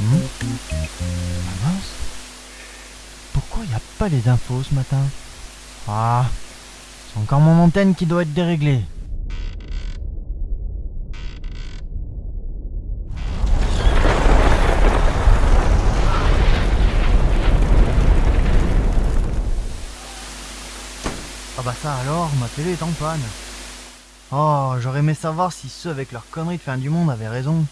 Hmm. Ah Pourquoi il a pas les infos ce matin? Ah, c'est encore mon antenne qui doit être déréglée. Ah bah ça alors, ma télé est en panne. Oh, j'aurais aimé savoir si ceux avec leurs conneries de fin du monde avaient raison.